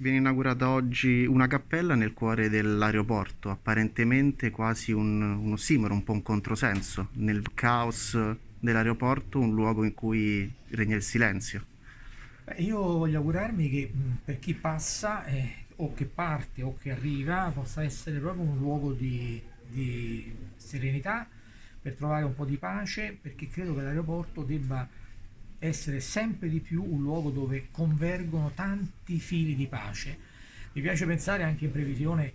Viene inaugurata oggi una cappella nel cuore dell'aeroporto, apparentemente quasi un, un ossimoro, un po' un controsenso. Nel caos dell'aeroporto, un luogo in cui regna il silenzio. Beh, io voglio augurarmi che per chi passa eh, o che parte o che arriva possa essere proprio un luogo di, di serenità per trovare un po' di pace perché credo che l'aeroporto debba essere sempre di più un luogo dove convergono tanti fili di pace. Mi piace pensare anche in previsione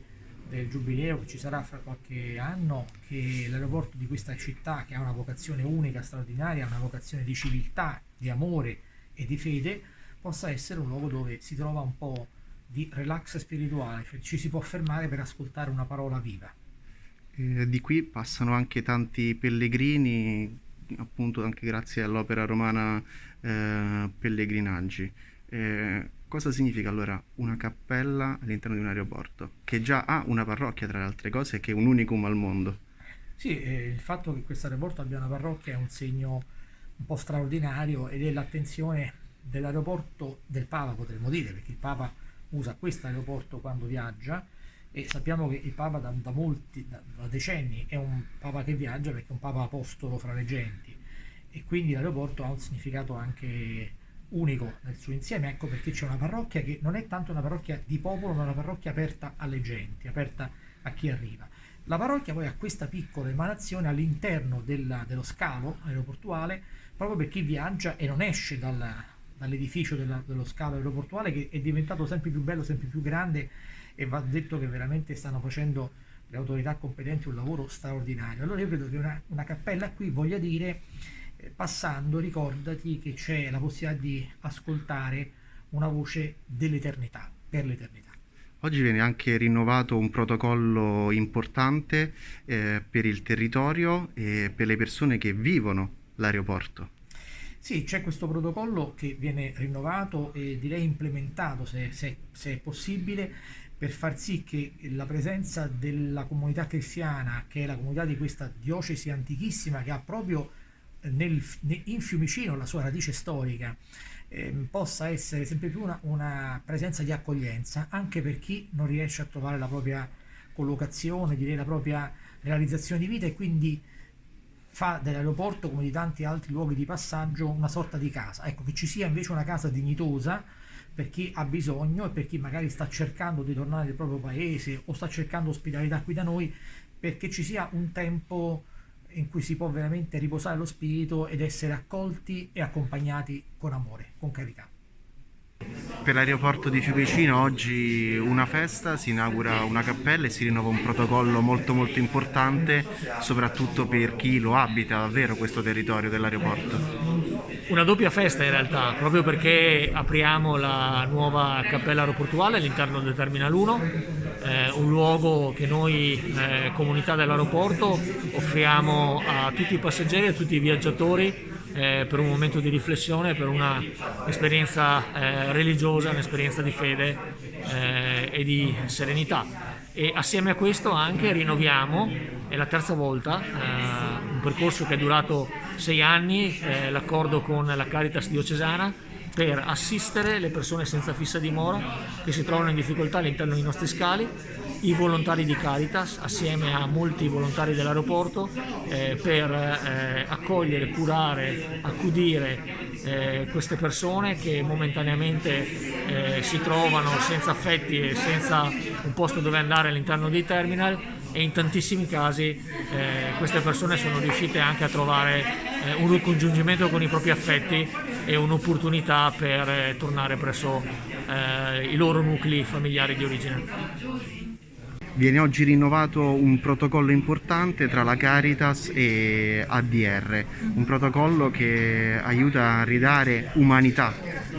del giubileo che ci sarà fra qualche anno che l'aeroporto di questa città che ha una vocazione unica, straordinaria, una vocazione di civiltà, di amore e di fede possa essere un luogo dove si trova un po' di relax spirituale, cioè ci si può fermare per ascoltare una parola viva. Eh, di qui passano anche tanti pellegrini appunto anche grazie all'opera romana eh, Pellegrinaggi. Eh, cosa significa allora una cappella all'interno di un aeroporto? Che già ha una parrocchia tra le altre cose, che è un unicum al mondo. Sì, eh, il fatto che questo aeroporto abbia una parrocchia è un segno un po' straordinario ed è l'attenzione dell'aeroporto del Papa, potremmo dire, perché il Papa usa questo aeroporto quando viaggia e sappiamo che il Papa da, da molti, da, da, decenni è un Papa che viaggia perché è un Papa apostolo fra le genti e quindi l'aeroporto ha un significato anche unico nel suo insieme, ecco perché c'è una parrocchia che non è tanto una parrocchia di popolo ma una parrocchia aperta alle genti, aperta a chi arriva. La parrocchia poi ha questa piccola emanazione all'interno dello scalo aeroportuale proprio per chi viaggia e non esce dal, dall'edificio dello scalo aeroportuale che è diventato sempre più bello, sempre più grande e va detto che veramente stanno facendo le autorità competenti un lavoro straordinario. Allora io credo che una, una cappella qui voglia dire, eh, passando, ricordati che c'è la possibilità di ascoltare una voce dell'eternità, per l'eternità. Oggi viene anche rinnovato un protocollo importante eh, per il territorio e per le persone che vivono l'aeroporto. Sì, c'è questo protocollo che viene rinnovato e direi implementato se, se, se è possibile per far sì che la presenza della comunità cristiana, che è la comunità di questa diocesi antichissima che ha proprio nel, in Fiumicino la sua radice storica, eh, possa essere sempre più una, una, presenza di accoglienza anche per chi non riesce a trovare la propria collocazione, direi la propria realizzazione di vita e quindi fa dell'aeroporto come di tanti altri luoghi di passaggio una sorta di casa. Ecco, che ci sia invece una casa dignitosa per chi ha bisogno e per chi magari sta cercando di tornare nel proprio paese o sta cercando ospitalità qui da noi, perché ci sia un tempo in cui si può veramente riposare lo spirito ed essere accolti e accompagnati con amore, con carità. Per l'aeroporto di Fiumicino oggi una festa, si inaugura una cappella e si rinnova un protocollo molto molto importante soprattutto per chi lo abita davvero questo territorio dell'aeroporto. Una doppia festa in realtà, proprio perché apriamo la nuova cappella aeroportuale all'interno del Terminal 1, eh, un luogo che noi, eh, comunità dell'aeroporto, offriamo a tutti i passeggeri e a tutti i viaggiatori eh, per un momento di riflessione, per un'esperienza eh, religiosa, un'esperienza di fede eh, e di serenità. E assieme a questo anche rinnoviamo, è la terza volta, eh, un percorso che è durato sei anni, eh, l'accordo con la Caritas diocesana, per assistere le persone senza fissa dimora che si trovano in difficoltà all'interno dei nostri scali i volontari di Caritas assieme a molti volontari dell'aeroporto eh, per eh, accogliere, curare, accudire eh, queste persone che momentaneamente eh, si trovano senza affetti e senza un posto dove andare all'interno dei terminal e in tantissimi casi eh, queste persone sono riuscite anche a trovare eh, un ricongiungimento con i propri affetti e un'opportunità per tornare presso i loro nuclei familiari di origine. Viene oggi rinnovato un protocollo importante tra la Caritas e ADR, un protocollo che aiuta a ridare umanità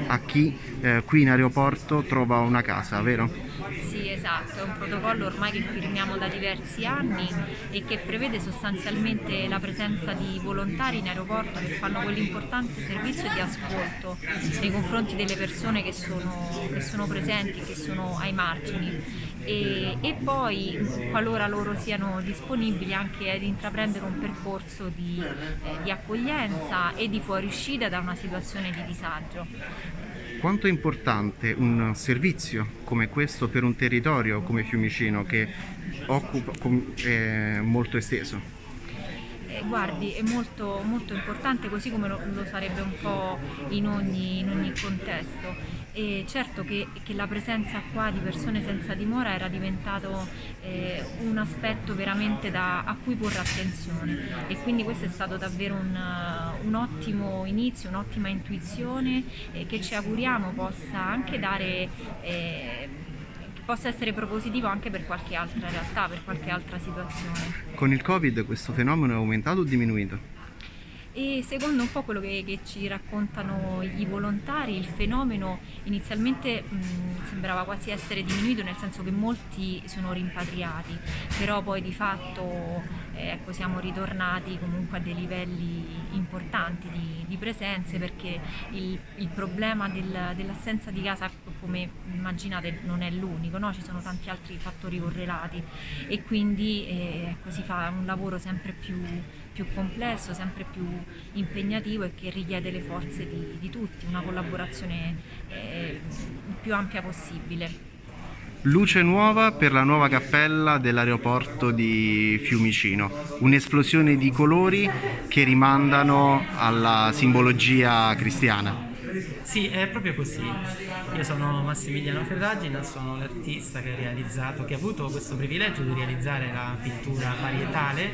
a chi eh, qui in aeroporto trova una casa, vero? Esatto, è un protocollo ormai che firmiamo da diversi anni e che prevede sostanzialmente la presenza di volontari in aeroporto che fanno quell'importante servizio di ascolto nei confronti delle persone che sono, che sono presenti, che sono ai margini e, e poi qualora loro siano disponibili anche ad intraprendere un percorso di, eh, di accoglienza e di fuoriuscita da una situazione di disagio. Quanto è importante un servizio come questo per un territorio come Fiumicino che occupa, è molto esteso? Eh, guardi, è molto, molto importante, così come lo, lo sarebbe un po' in ogni, in ogni contesto. E certo che, che, la presenza qua di persone senza dimora era diventato eh, un aspetto veramente da, a cui porre attenzione e quindi questo è stato davvero un, un ottimo inizio, un'ottima intuizione eh, che ci auguriamo possa anche dare eh, possa essere propositivo anche per qualche altra realtà, per qualche altra situazione. Con il Covid questo fenomeno è aumentato o diminuito? e secondo un po' quello che, che ci raccontano i volontari il fenomeno inizialmente mh, sembrava quasi essere diminuito nel senso che molti sono rimpatriati però poi di fatto ecco, siamo ritornati comunque a dei livelli importanti di, di presenze perché il, il problema del, dell'assenza di casa come immaginate non è l'unico, no? ci sono tanti altri fattori correlati e quindi eh, ecco, si fa un lavoro sempre più più complesso, sempre più impegnativo e che richiede le forze di, di tutti, una collaborazione eh, più ampia possibile. Luce nuova per la nuova cappella dell'aeroporto di Fiumicino, un'esplosione di colori che rimandano alla simbologia cristiana. Sì, è proprio così. Io sono Massimiliano Ferragina, sono l'artista che ha realizzato, che ha avuto questo privilegio di realizzare la pittura varietale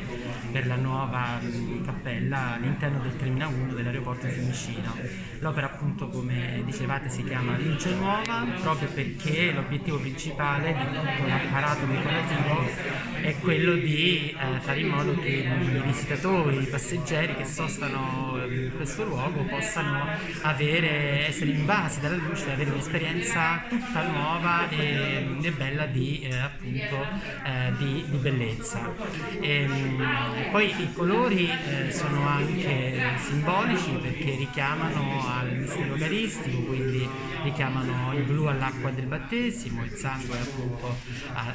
per la nuova cappella all'interno del Terminal 1 dell'aeroporto di Fiumicino. L'opera appunto come dicevate si chiama Luce Nuova proprio perché l'obiettivo principale di tutto l'apparato decorativo è quello di eh, fare in modo che i visitatori, i passeggeri che sostano in questo luogo possano avere, essere invasi dalla luce, avere un'esperienza tutta nuova e, e bella di, eh, appunto, eh, di, di bellezza. E, ehm, poi i colori eh, sono anche simbolici perché richiamano al mistero eucaristico, quindi richiamano il blu all'acqua del battesimo, il sangue appunto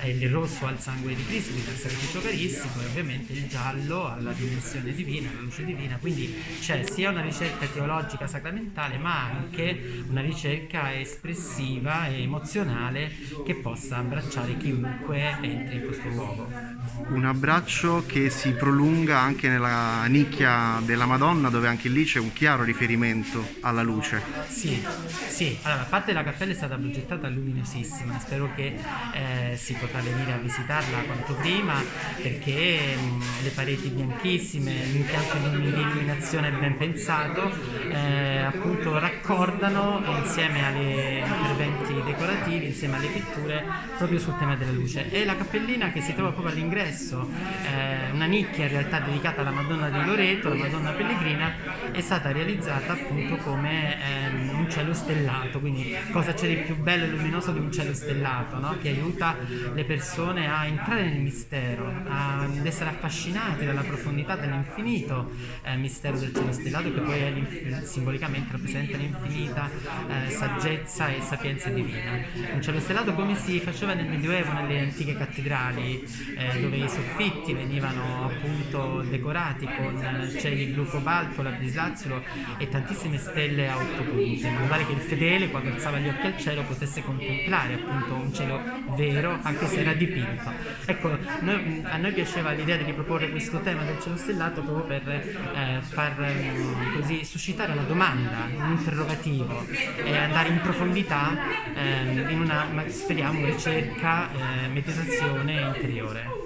e il rosso al sangue di Cristo, quindi al sacrificio eucaristico e ovviamente il giallo alla dimensione divina, alla luce divina, quindi c'è sia una ricerca teologica sacramentale ma anche una ricerca espressiva e emozionale che possa abbracciare chiunque entri in questo luogo. Un abbraccio che si prolunga anche nella nicchia della Madonna dove anche lì c'è un chiaro riferimento alla luce. Sì, sì. Allora, a parte la cappella è stata progettata luminosissima, spero che eh, si potrà venire a visitarla quanto prima perché mh, le pareti bianchissime, l'impianto di illuminazione ben pensato, eh, appunto raccordano insieme agli interventi decorativi, insieme alle pitture, proprio sul tema della luce. E la cappellina che si trova proprio all'ingresso, eh, una nicchia in realtà dedicata alla Madonna di Loreto, la Madonna Pellegrina, è stata realizzata appunto come ehm, un cielo stellato, quindi cosa c'è di più bello e luminoso di un cielo stellato, no? che aiuta le persone a entrare nel mistero, ad essere affascinati dalla profondità dell'infinito eh, mistero del cielo stellato che poi è simbolicamente rappresenta l'infinita eh, saggezza e sapienza divina. Un cielo stellato come si faceva nel Medioevo nelle antiche cattedrali eh, dove i soffitti venivano appunto decorati con cieli blu cobalto, lapislazzulo e tantissime stelle a otto punti, in modo tale che il fedele quando alzava gli occhi al cielo potesse contemplare appunto un cielo vero anche se era dipinto. Ecco, noi, a noi piaceva l'idea di riproporre questo tema del cielo stellato proprio per eh, far eh, così suscitare una domanda, un interrogativo e andare in profondità eh, in una, speriamo, ricerca, eh, meditazione interiore.